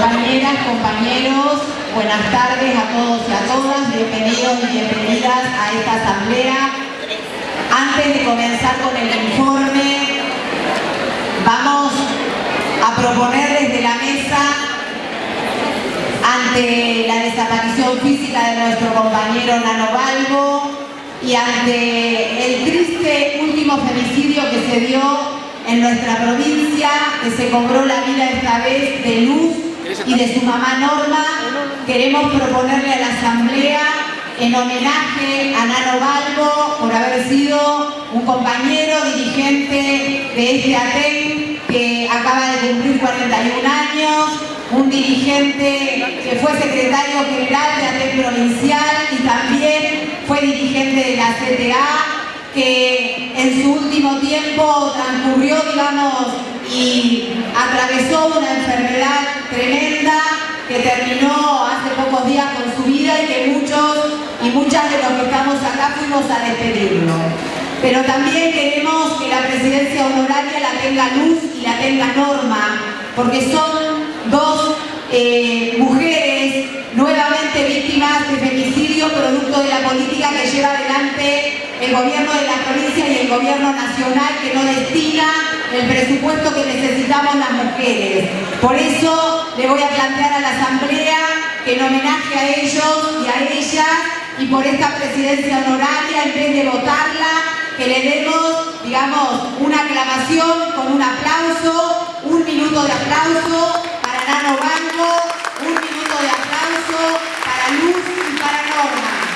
Compañeras, compañeros, buenas tardes a todos y a todas, bienvenidos y bienvenidas a esta asamblea. Antes de comenzar con el informe, vamos a proponer desde la mesa, ante la desaparición física de nuestro compañero Nano Balbo y ante el triste último femicidio que se dio en nuestra provincia, que se cobró la vida esta vez de Luz y de su mamá Norma, queremos proponerle a la Asamblea en homenaje a Nano Balbo por haber sido un compañero dirigente de este ATEN que acaba de cumplir 41 años, un dirigente que fue secretario general de ATEN provincial y también fue dirigente de la CTA que en su último tiempo transcurrió, digamos, y atravesó una enfermedad tremenda que terminó hace pocos días con su vida y que muchos y muchas de los que estamos acá fuimos a despedirlo. Pero también queremos que la presidencia honoraria la tenga luz y la tenga norma, porque son dos eh, mujeres nuevamente víctimas de femicidio producto de la política que lleva adelante el gobierno de la provincia y el gobierno nacional que no destina el presupuesto que necesitamos las mujeres. Por eso le voy a plantear a la Asamblea que en homenaje a ellos y a ellas y por esta presidencia honoraria, en vez de votarla, que le demos, digamos, una aclamación con un aplauso, un minuto de aplauso para Nano Banco, un minuto de aplauso para Luz y para Norma.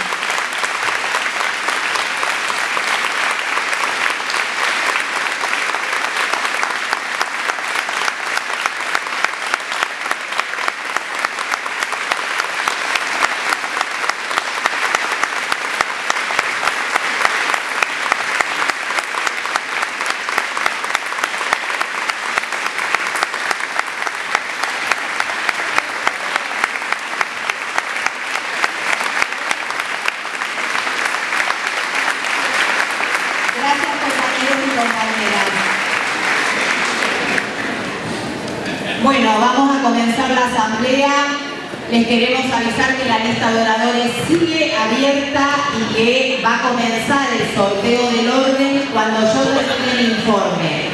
Queremos avisar que la lista de oradores sigue abierta y que va a comenzar el sorteo del orden cuando yo reciba el informe.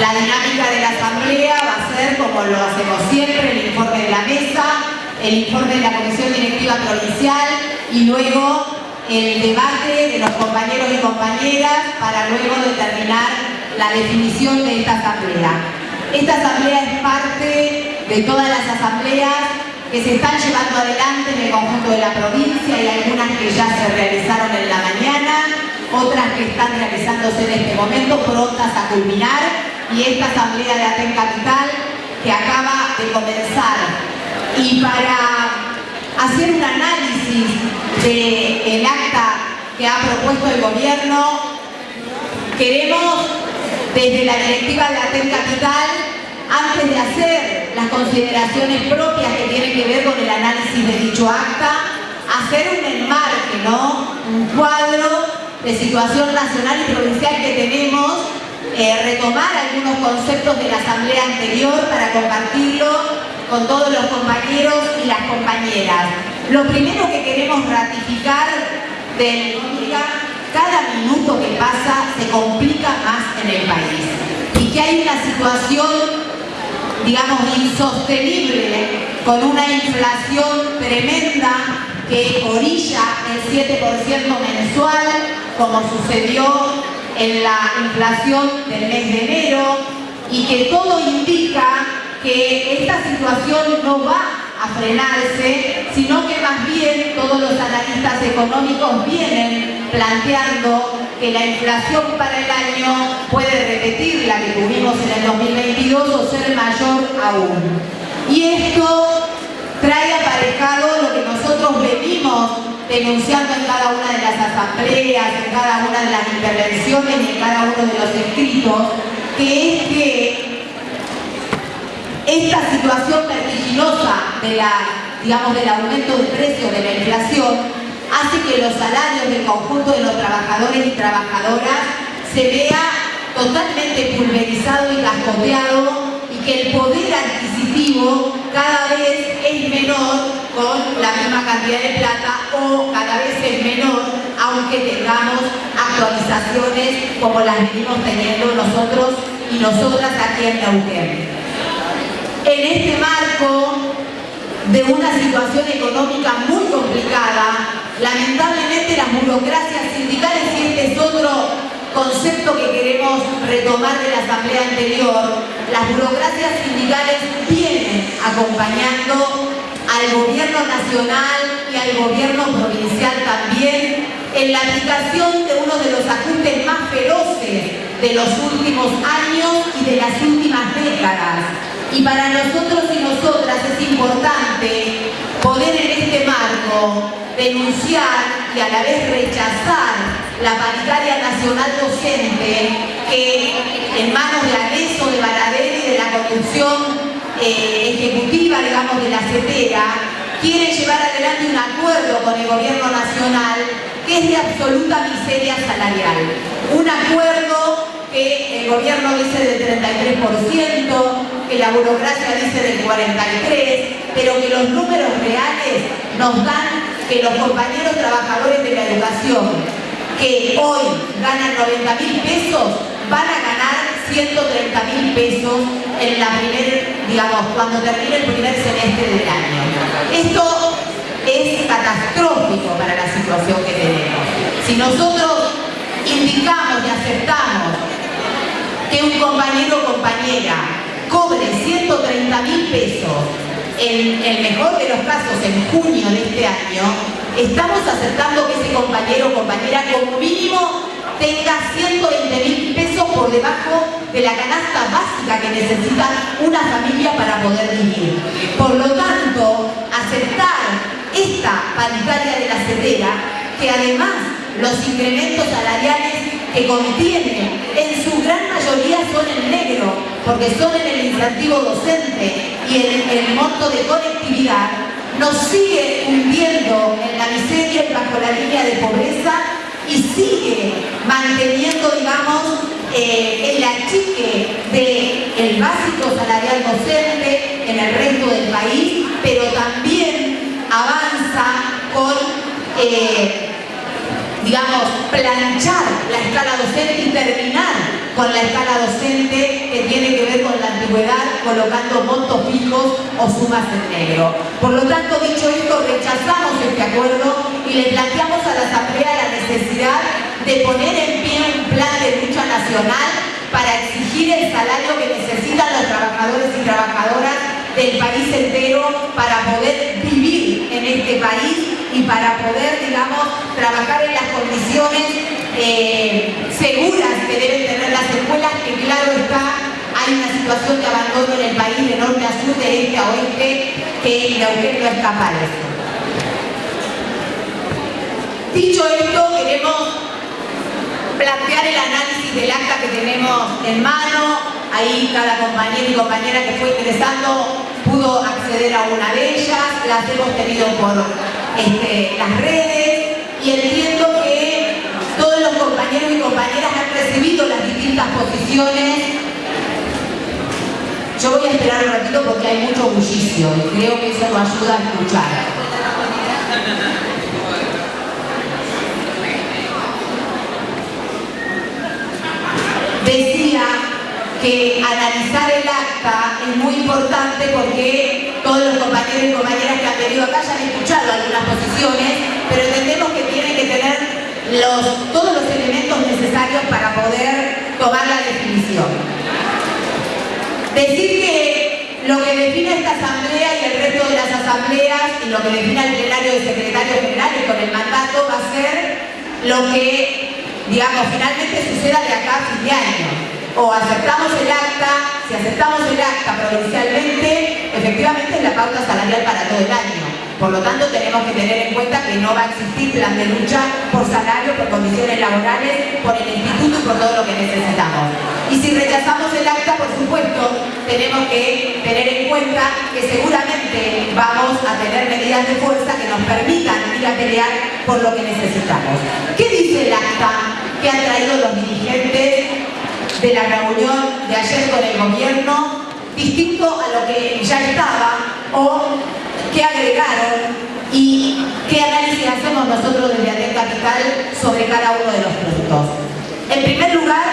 La dinámica de la asamblea va a ser, como lo hacemos siempre, el informe de la mesa, el informe de la Comisión Directiva Provincial y luego el debate de los compañeros y compañeras para luego determinar la definición de esta asamblea. Esta asamblea es parte de todas las asambleas que se están llevando adelante en el conjunto de la provincia y algunas que ya se realizaron en la mañana, otras que están realizándose en este momento, prontas a culminar, y esta asamblea de Aten Capital que acaba de comenzar. Y para hacer un análisis del acta que ha propuesto el gobierno, queremos desde la directiva de Aten Capital, antes de hacer las consideraciones propias que tienen que ver con el análisis de dicho acta, hacer un enmarque, ¿no? un cuadro de situación nacional y provincial que tenemos, eh, retomar algunos conceptos de la asamblea anterior para compartirlo con todos los compañeros y las compañeras. Lo primero que queremos ratificar del cada minuto que pasa se complica más en el país y que hay una situación digamos, insostenible, con una inflación tremenda que orilla el 7% mensual, como sucedió en la inflación del mes de enero, y que todo indica que esta situación no va a frenarse, sino que más bien todos los analistas económicos vienen planteando que la inflación para el año puede repetir la que tuvimos en el 2022 o ser mayor aún. Y esto trae aparejado lo que nosotros venimos denunciando en cada una de las asambleas, en cada una de las intervenciones y en cada uno de los escritos, que es que esta situación vertiginosa de la, digamos, del aumento de precios de la inflación hace que los salarios del conjunto de los trabajadores y trabajadoras se vea totalmente pulverizado y cascoteado y que el poder adquisitivo cada vez menor con la misma cantidad de plata o cada vez es menor, aunque tengamos actualizaciones como las venimos teniendo nosotros y nosotras aquí en Neuquén. En este marco de una situación económica muy complicada, lamentablemente las burocracias sindicales, y este es otro concepto que queremos retomar de la asamblea anterior, las burocracias sindicales vienen acompañando al gobierno nacional y al gobierno provincial también en la aplicación de uno de los ajustes más feroces de los últimos años y de las últimas décadas. Y para nosotros y nosotras es importante poder en este marco denunciar y a la vez rechazar la paritaria nacional docente que en manos de Aneso, de Baradel y de la conducción eh, ejecutiva, digamos, de la CETERA, quiere llevar adelante un acuerdo con el gobierno nacional que es de absoluta miseria salarial. Un acuerdo que el gobierno dice del 33%, que la burocracia dice del 43%, pero que los números reales nos dan que los compañeros trabajadores de la educación que hoy ganan 90 mil pesos van a ganar 130 mil pesos en la primer, digamos, cuando termine el primer semestre del año. Esto es catastrófico para la situación que tenemos. Si nosotros indicamos y aceptamos que un compañero o compañera cobre 130 mil pesos en el mejor de los casos en junio de este año, estamos aceptando que ese compañero o compañera como mínimo tenga 120 mil pesos por debajo de la canasta básica que necesita una familia para poder vivir. Por lo tanto, aceptar esta paritaria de la CETERA, que además los incrementos salariales que contiene en su gran mayoría son en negro, porque son en el incentivo docente y en el monto de conectividad, nos sigue hundiendo en la miseria bajo la línea de pobreza y sigue manteniendo, digamos, eh, el achique del básico salarial docente en el resto del país, pero también avanza con, eh, digamos, planchar la escala docente y terminar con la escala docente que tiene que ver con la antigüedad, colocando montos fijos o sumas en negro. Por lo tanto, dicho esto, rechazamos este acuerdo y le planteamos a la Asamblea la necesidad de poner en pie un plan de lucha nacional para exigir el salario que necesitan los trabajadores y trabajadoras del país entero para poder vivir en este país y para poder, digamos, trabajar en las condiciones eh, seguras que deben tener las escuelas, que claro está, hay una situación de abandono en el país de norte a sur, de este a oeste, que Neuquén no escapa de eso. Dicho esto, queremos plantear el análisis del acta que tenemos en mano. Ahí cada compañero y compañera que fue ingresando pudo acceder a una de ellas, las hemos tenido por este, las redes y todos los compañeros y compañeras han recibido las distintas posiciones. Yo voy a esperar un ratito porque hay mucho bullicio y creo que eso nos ayuda a escuchar. Decía que analizar el acta es muy importante porque todos los compañeros y compañeras que han venido acá ya han escuchado algunas posiciones, pero entendemos que tener todos los elementos necesarios para poder tomar la definición. Decir que lo que define esta asamblea y el resto de las asambleas y lo que define el plenario de secretarios generales con el mandato va a ser lo que, digamos, finalmente suceda de acá a fin de año. O aceptamos el acta, si aceptamos el acta provincialmente, efectivamente es la pauta salarial para todo el año por lo tanto, tenemos que tener en cuenta que no va a existir plan de lucha por salario, por condiciones laborales, por el instituto y por todo lo que necesitamos. Y si rechazamos el acta, por supuesto, tenemos que tener en cuenta que seguramente vamos a tener medidas de fuerza que nos permitan ir a pelear por lo que necesitamos. ¿Qué dice el acta que han traído los dirigentes de la reunión de ayer con el gobierno distinto a lo que ya estaba o qué agregaron y qué análisis hacemos nosotros desde ATEC Capital sobre cada uno de los puntos. En primer lugar,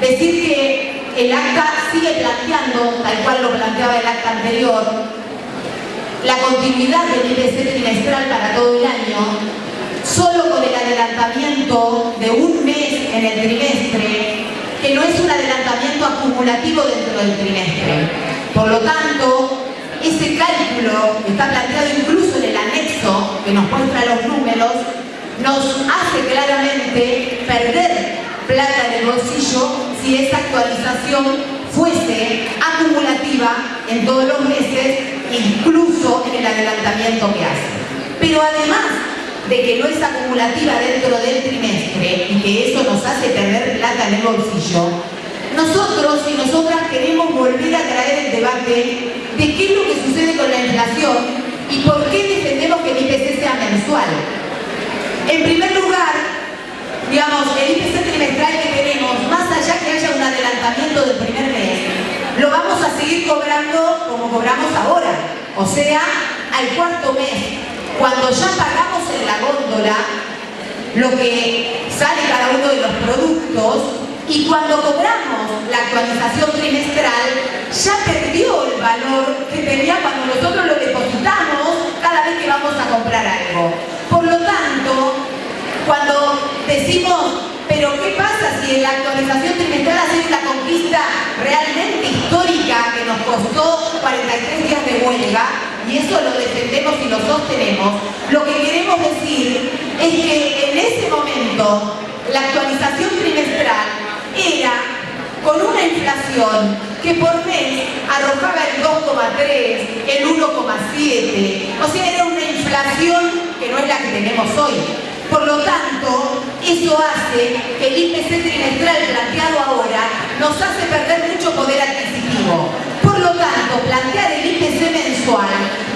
decir que el acta sigue planteando, tal cual lo planteaba el acta anterior, la continuidad del IPC trimestral para todo el año, solo con el adelantamiento de un mes en el trimestre, que no es un adelantamiento acumulativo dentro del trimestre. Por lo tanto, ese cálculo que está planteado incluso en el anexo que nos muestra los números, nos hace claramente perder plata en el bolsillo si esa actualización fuese acumulativa en todos los meses, incluso en el adelantamiento que hace. Pero además de que no es acumulativa dentro del trimestre y que eso nos hace perder plata en el bolsillo, nosotros y nosotras queremos volver a traer el debate de qué es lo que sucede con la inflación y por qué defendemos que el IPC sea mensual. En primer lugar, digamos, el IPC trimestral que tenemos, más allá que haya un adelantamiento del primer mes, lo vamos a seguir cobrando como cobramos ahora, o sea, al cuarto mes, cuando ya pagamos en la góndola lo que sale cada uno de los productos y cuando cobramos la actualización trimestral, ya perdió el valor que tenía cuando nosotros lo depositamos cada vez que vamos a comprar algo. Por lo tanto, cuando decimos, pero ¿qué pasa si en la actualización trimestral hacemos la conquista realmente histórica que nos costó 43 días de huelga? Y eso lo defendemos y lo sostenemos. Lo que queremos decir es que en ese momento la actualización trimestral era con una inflación que por mes arrojaba el 2,3, el 1,7, o sea, era una inflación que no es la que tenemos hoy. Por lo tanto, eso hace que el IPC trimestral planteado ahora nos hace perder mucho poder adquisitivo. Por lo tanto, plantear el IPC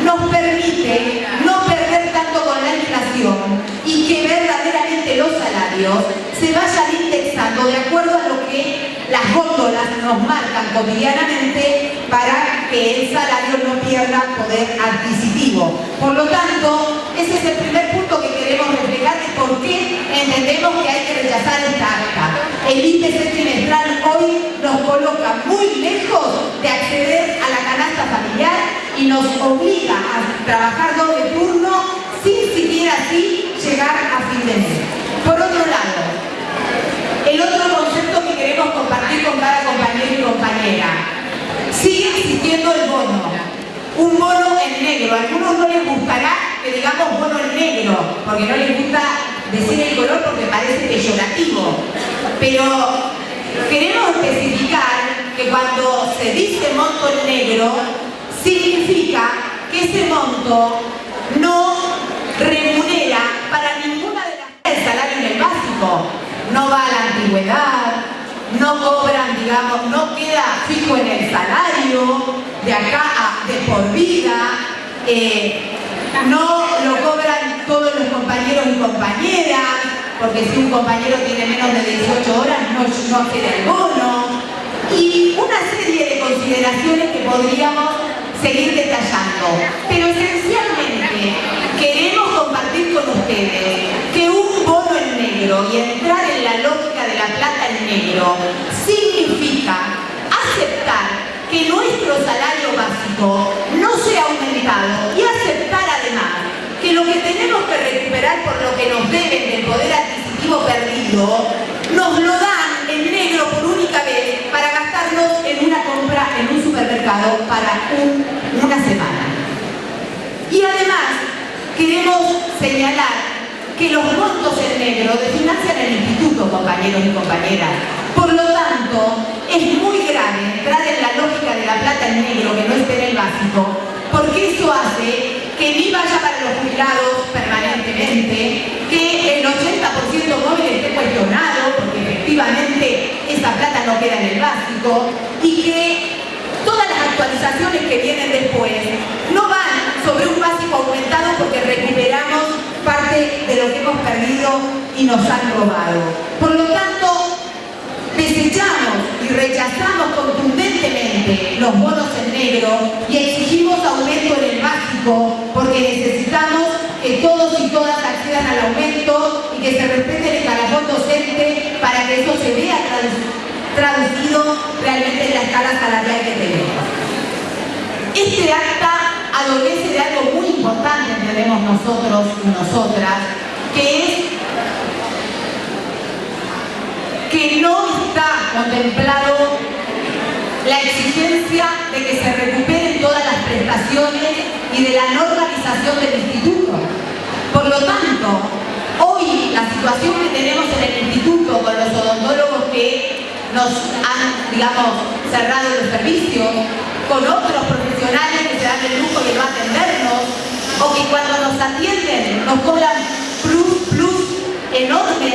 nos permite no perder tanto con la inflación y que verdaderamente los salarios se vayan indexando de acuerdo a lo que las góndolas nos marcan cotidianamente para que el salario no pierda poder adquisitivo. Por lo tanto, ese es el primer punto que queremos reflejar de por qué entendemos que hay que rechazar esta acta. El IPC trimestral hoy nos coloca muy lejos de acceder a la canasta familiar y nos obliga a trabajar doble turno sin siquiera así llegar a fin de mes. Por otro lado, el otro concepto que queremos compartir con cada compañero y compañera. Sigue existiendo el bono. Un bono en negro. A algunos no les gustará que digamos bono en negro, porque no les gusta decir el color porque parece peyorativo. Pero queremos especificar que cuando se dice monto en negro, significa que ese monto no remunera para ninguna de las... el salario en el básico no va a la antigüedad, no cobran, digamos, no queda fijo en el salario de acá a de por vida, eh, no lo cobran todos los compañeros y compañeras, porque si un compañero tiene menos de 18 horas no, no el bono, y una serie de consideraciones que podríamos seguir detallando. Pero esencialmente queremos compartir con ustedes que un bono en negro y entrar en la lógica de la plata en negro significa aceptar que nuestro salario básico no sea aumentado y aceptar además que lo que tenemos que recuperar por lo que nos deben del poder adquisitivo perdido, nos lo dan en negro por única vez para gastarnos en una compra en un supermercado para una semana. Y además queremos señalar que los montos en negro desfinancian el instituto, compañeros y compañeras. Por lo tanto, es muy grave entrar en la lógica de la plata en negro que no esté en el básico, porque eso hace que ni vaya para los jubilados permanentemente, que el 80% móvil esté cuestionado, porque efectivamente esa plata no queda en el básico, y que actualizaciones que vienen después no van sobre un básico aumentado porque recuperamos parte de lo que hemos perdido y nos han robado. Por lo tanto, desechamos y rechazamos contundentemente los bonos en negro y exigimos aumento en el básico porque necesitamos que todos y todas accedan al aumento y que se respete el escalafón docente para que eso se vea traducido realmente en la escala salarial que tenemos. Este acta adolece de algo muy importante, entendemos nosotros y nosotras, que es que no está contemplado la exigencia de que se recuperen todas las prestaciones y de la normalización del instituto. Por lo tanto, hoy la situación que tenemos en el instituto con los odontólogos que nos han, digamos, cerrado los servicios, con otros profesionales que se dan el lujo de no atendernos, o que cuando nos atienden nos cobran plus, plus enormes,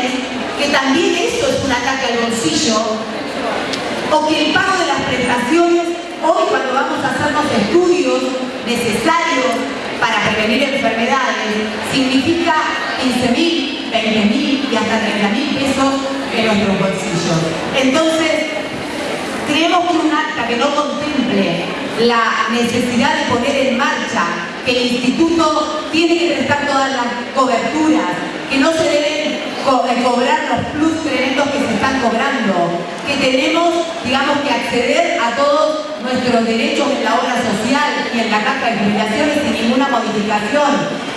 que también eso es un ataque al bolsillo, o que el pago de las prestaciones, hoy cuando vamos a hacernos estudios necesarios para prevenir enfermedades, significa 15 mil, 20 mil y hasta 30 mil pesos en nuestros bolsillos. Entonces, creemos que un acta que no contemple la necesidad de poner en marcha que el instituto tiene que prestar todas las coberturas, que no se deben cobrar los plus tremendos que se están cobrando, que tenemos, digamos, que acceder a todos nuestros derechos en la obra social y en la caja de jubilaciones sin ninguna modificación,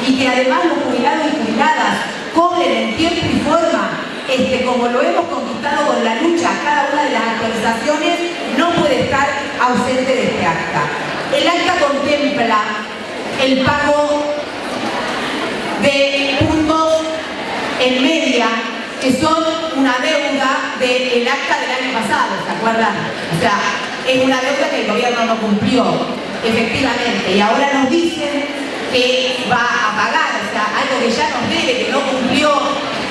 y que además los jubilados y jubiladas cobren en tiempo y forma, este, como lo hemos conquistado con la lucha, cada una de las actualizaciones no puede estar ausente de este acta. El acta contempla el pago de puntos en media, que son una deuda del acta del año pasado, ¿se acuerdan? O sea, es una deuda que el gobierno no cumplió, efectivamente, y ahora nos dicen que va a pagar, o sea, algo que ya nos debe, que no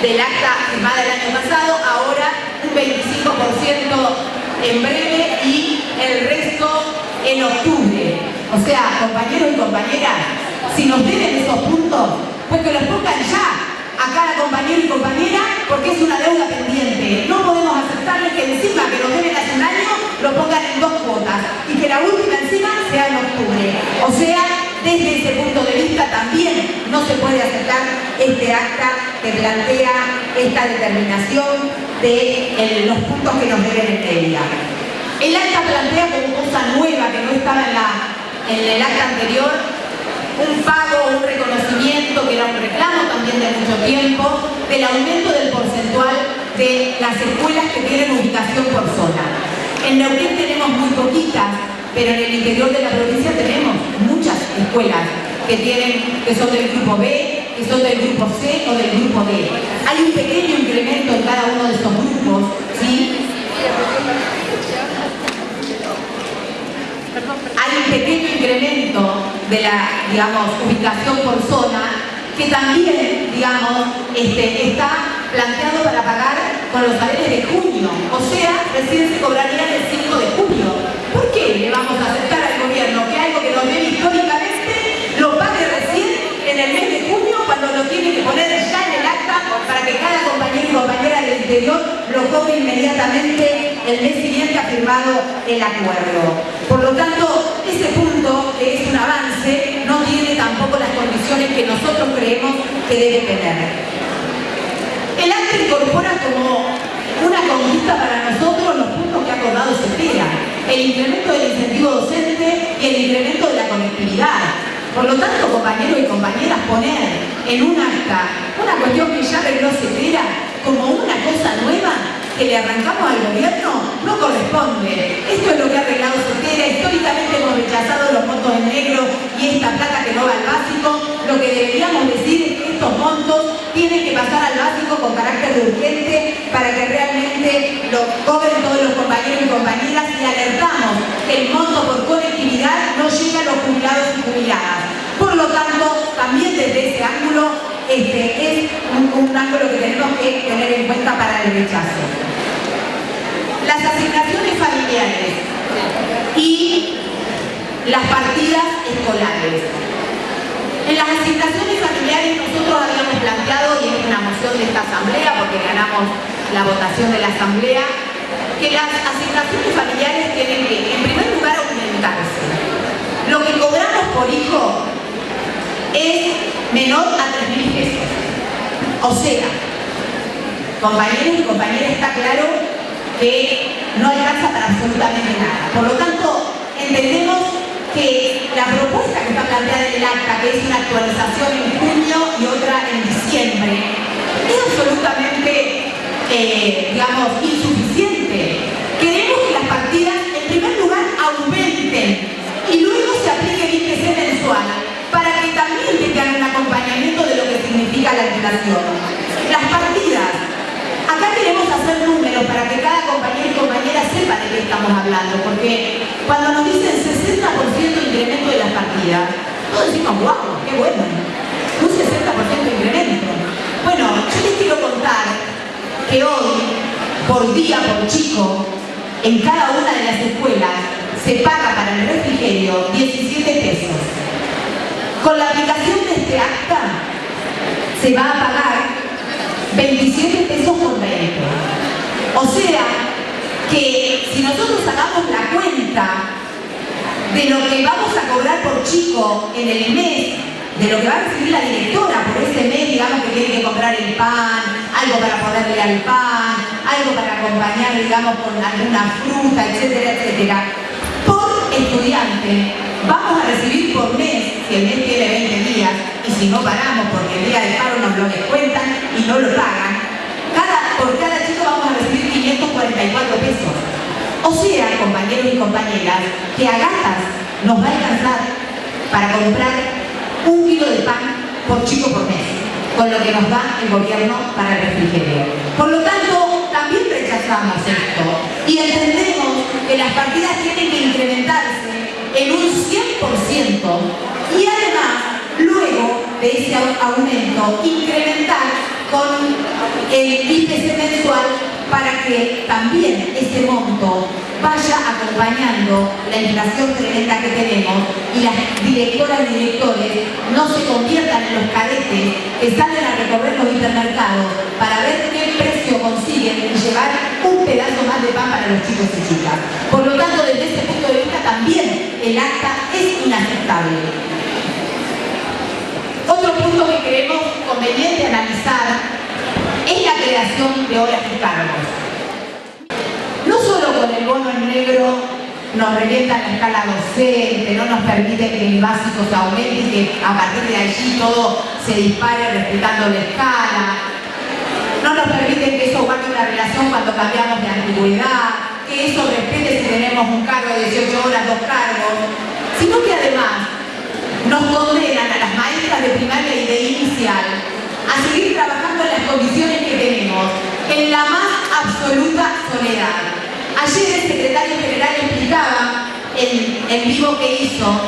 del acta firmada el año pasado, ahora un 25% en breve y el resto en octubre. O sea, compañeros y compañeras, si nos deben esos puntos, pues que los pongan ya, a cada compañero y compañera porque es una deuda pendiente. No podemos aceptarles que encima que nos deben hace un año lo pongan en dos cuotas y que la última encima sea en octubre. O sea, desde ese punto de vista también no se puede aceptar este acta que plantea esta determinación de los puntos que nos deben en ella. El acta plantea como cosa nueva que no estaba en, el acta anterior un pago, un reconocimiento, que era un reclamo también de mucho tiempo, del aumento del porcentual de las escuelas que tienen ubicación por zona. En Neuquén tenemos muy poquitas, pero en el interior de la provincia tenemos muchas escuelas que, tienen, que son del grupo B, que son del grupo C o del grupo D. Hay un pequeño incremento en cada uno de estos grupos, ¿sí? hay un pequeño incremento de la, digamos, ubicación por zona que también, digamos, este, está planteado para pagar con los saberes de junio, o sea, recién se cobraría el 5 de junio. ¿Por qué le vamos a aceptar para que cada compañero y compañera del interior lo cobre inmediatamente el mes siguiente ha firmado el acuerdo. Por lo tanto, ese punto, que es un avance, no tiene tampoco las condiciones que nosotros creemos que debe tener. El acta incorpora como una conquista para nosotros los puntos que ha acordado CETERA, el incremento del incentivo docente y el incremento de la conectividad. Por lo tanto, compañeros y compañeras, poner en un acta una cuestión que ya arregló CETERA como una cosa nueva que le arrancamos al gobierno no corresponde. Esto es lo que ha arreglado Sotera. Históricamente hemos rechazado los montos en negro y esta plata que no va al básico. Lo que deberíamos decir es que estos montos tienen que pasar al básico con carácter urgente para que realmente lo cobren todos los compañeros y compañeras y alertamos que el monto por conectividad no llega a los jubilados y jubiladas. Lo tanto, también desde ese ángulo este es un, ángulo que tenemos que tener en cuenta para el rechazo. Las asignaciones familiares y las partidas escolares. En las asignaciones familiares nosotros habíamos planteado, y es una moción de esta asamblea, porque ganamos la votación de la asamblea, que las asignaciones familiares tienen que, en primer lugar, aumentarse. Lo que cobramos por hijo es menor a 3.000 pesos. O sea, compañeros y compañeras, está claro que no alcanza para absolutamente nada. Por lo tanto, entendemos que la propuesta que está planteada en el acta, que es una actualización en junio y otra en diciembre, es absolutamente, eh, digamos, insuficiente. Queremos que las partidas, en primer lugar, aumenten y luego se aplique el IPC mensual también tengan un acompañamiento de lo que significa la inflación. Las partidas, acá queremos hacer números para que cada compañero y compañera sepa de qué estamos hablando, porque cuando nos dicen 60% de incremento de las partidas, todos decimos, guau, qué bueno, un 60% de incremento. Bueno, yo les quiero contar que hoy, por día, por chico, en cada una de las escuelas se paga para el refrigerio 17 pesos. Con la aplicación de este acta se va a pagar 27 pesos por 20. O sea, que si nosotros sacamos la cuenta de lo que vamos a cobrar por chico en el mes, de lo que va a recibir la directora por ese mes, digamos que tiene que comprar el pan, algo para ponerle al pan, algo para acompañar, digamos, con alguna fruta, etcétera, etcétera, estudiante vamos a recibir por mes, si el mes tiene 20 días, y si no paramos porque el día de paro nos lo descuentan y no lo pagan, cada, por cada chico vamos a recibir 544 pesos. O sea, compañeros y compañeras, que a gatas nos va a alcanzar para comprar un kilo de pan por chico por mes, con lo que nos da el gobierno para el refrigerio. Por lo tanto, también rechazamos esto y entendemos las partidas tienen que incrementarse en un 100% y además, luego de ese aumento, incrementar con el IPC mensual para que también ese monto vaya acompañando la inflación tremenda que tenemos y las directoras y directores no se conviertan en los cadetes que salen a recorrer los hipermercados para ver qué precio consiguen llevar pedazo más de pan para los chicos y chicas. Por lo tanto, desde ese punto de vista también el acta es inaceptable. Otro punto que creemos conveniente analizar es la creación de horas y cargos. No solo con el bono en negro nos revienta la escala docente, no nos permite que el básico se aumente y que a partir de allí todo se dispare respetando la escala, no nos permite que eso guarde una relación cuando cambiamos de antigüedad, que eso respete si tenemos un cargo de 18 horas, dos cargos, sino que además nos condenan a las maestras de primaria y de inicial a seguir trabajando en las condiciones que tenemos, en la más absoluta soledad. Ayer el secretario general explicaba en el vivo que hizo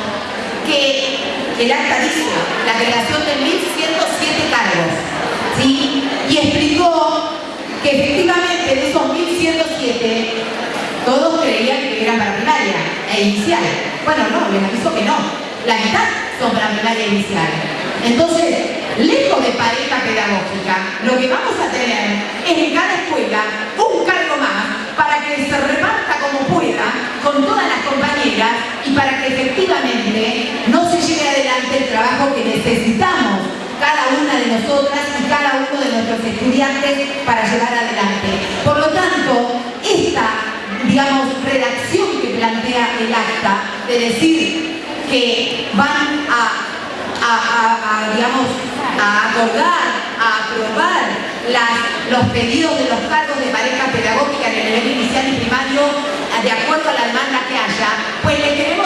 que el acta dice la creación de 1.107 cargos, ¿sí? Y explicó que efectivamente de esos 1.107 todos creían que eran para primaria e inicial. Bueno, no, les aviso que no. La mitad son para primaria e inicial. Entonces, lejos de pareja pedagógica, lo que vamos a tener es en cada escuela un cargo más para que se reparta como pueda con todas las compañeras y para que efectivamente no se lleve adelante el trabajo que necesitamos cada una de nosotras y cada uno de nuestros estudiantes para llevar adelante. Por lo tanto, esta digamos, redacción que plantea el acta, de decir que van a, digamos, a acordar, a aprobar los pedidos de los cargos de pareja pedagógica en el nivel inicial y primario de acuerdo a la demanda que haya, pues le queremos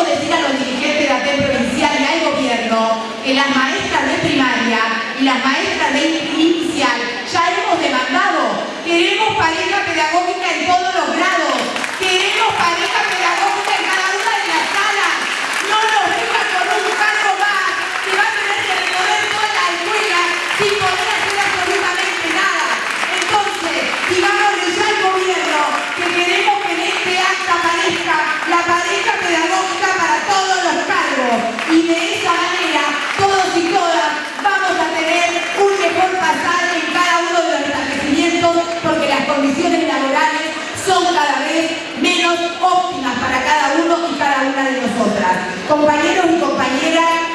Compañeros y compañeras,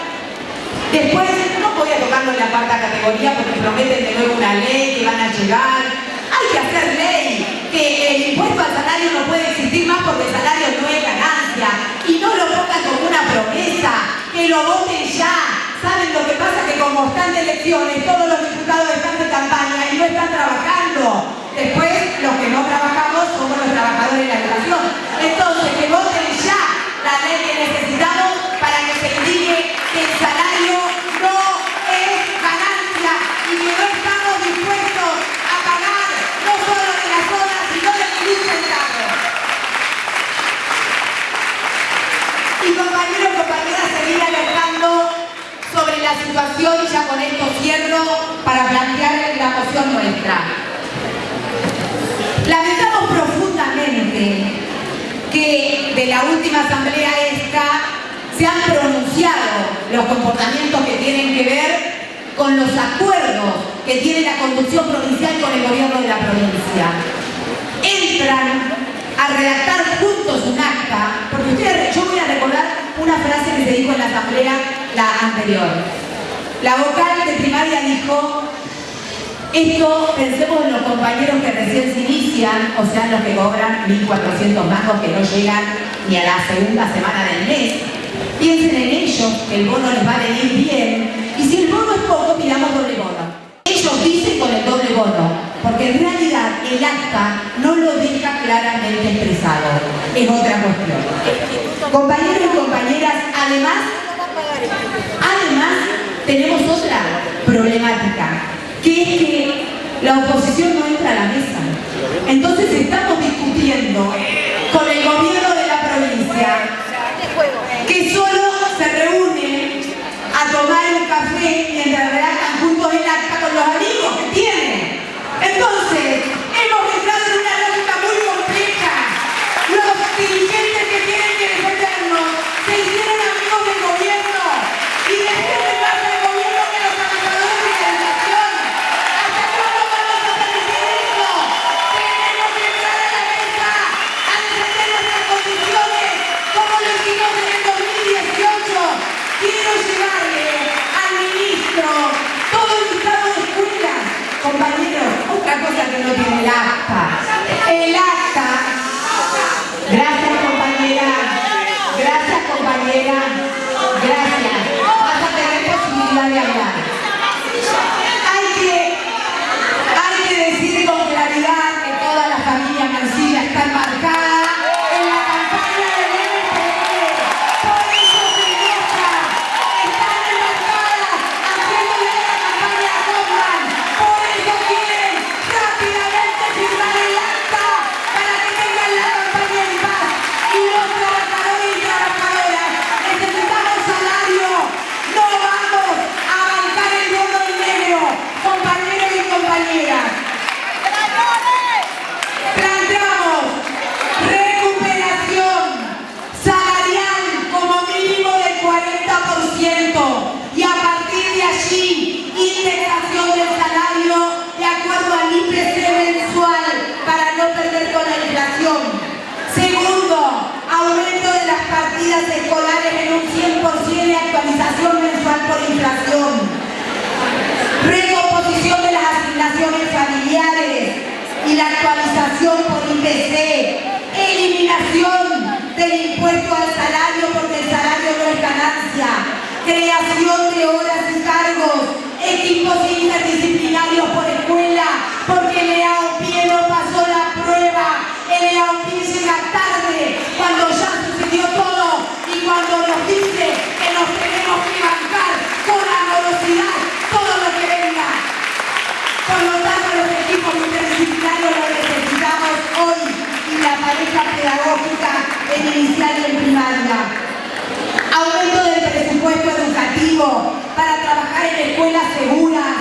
después no voy a tocarlo en la cuarta categoría porque prometen de nuevo una ley que van a llegar. Hay que hacer ley, que el impuesto al salario no puede existir más porque el salario no es ganancia. Y no lo pongan como una promesa, que lo voten ya. ¿Saben lo que pasa? Que como están de elecciones, que de la última asamblea esta se han pronunciado los comportamientos que tienen que ver con los acuerdos que tiene la conducción provincial con el gobierno de la provincia. Entran a redactar juntos un acta, porque ustedes, yo voy a recordar una frase que se dijo en la asamblea la anterior. La vocal de primaria dijo, esto pensemos en los compañeros que recién se inician, o sea, los que cobran 1.400 mangos que no llegan ni a la segunda semana del mes. Piensen en ellos, que el bono les va a venir bien, y si el bono es poco, pidamos doble bono. Ellos dicen con el doble bono, porque en realidad el acta no lo deja claramente expresado. Es otra cuestión. Compañeros y compañeras, además, además tenemos otra problemática, que es que la oposición no entra a la mesa. Entonces estamos discutiendo con el gobierno de la provincia que solo se reúne a tomar un café mientras redactan juntos el acta con los amigos que tienen. Entonces, hemos por inflación. Recomposición de las asignaciones familiares y la actualización por IPC. Eliminación del impuesto al salario porque el salario no es ganancia. Creación de horas y cargos. Equipos interdisciplinarios por escuela porque el EAOPIE no pasó la prueba. El EAOPIE llega tarde cuando ya sucedió todo y cuando nos dice que nos tenemos que bancar con amorosidad todo lo que venga. Por lo tanto, los equipos interdisciplinarios los necesitamos hoy y la pareja pedagógica en inicial y en primaria. Aumento del presupuesto para trabajar en escuelas seguras.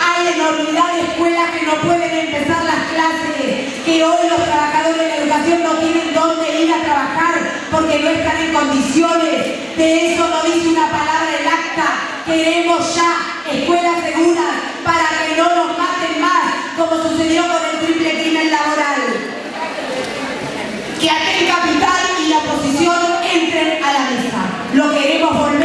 Hay enormidad de escuelas que no pueden empezar las clases, que hoy los trabajadores de la educación no tienen dónde ir a trabajar porque no están en condiciones. De eso no dice una palabra el acta. Queremos ya escuelas seguras para que no nos maten más, como sucedió con el triple crimen laboral. Que aquel capital y la oposición entren a la mesa. Lo queremos volver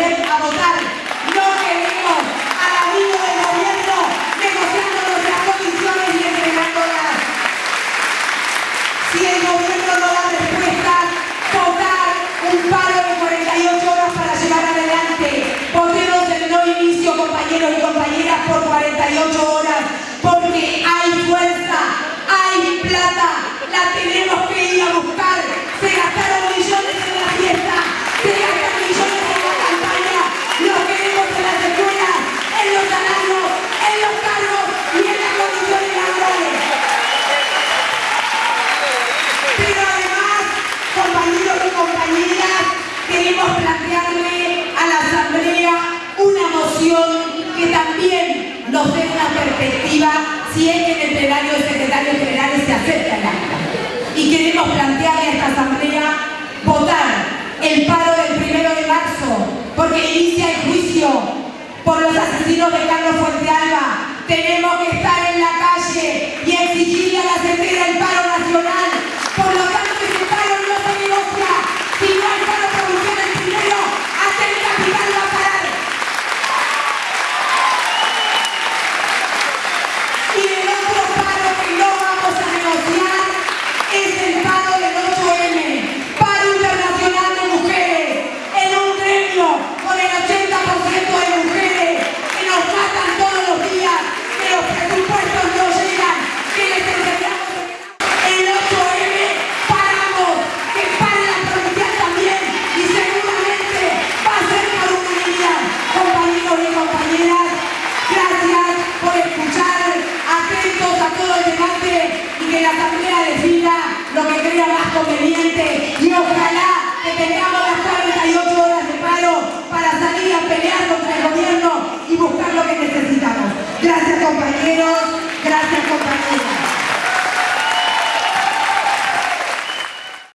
la tenemos que ir a buscar. Se gastaron millones en la fiesta, se gastaron millones en la campaña. Los queremos en las escuelas, en los salarios, en los cargos y en las condiciones laborales. Pero además, compañeros y compañeras, queremos plantearle a la Asamblea una moción que también nos dé una perspectiva si es que el plenario de secretarios generales se acepta la queremos plantear a esta asamblea votar el paro del primero de marzo, porque inicia el juicio por los asesinos de Carlos Fuentealba. Tenemos que estar en la calle y exigirle a la CETERA el paro nacional.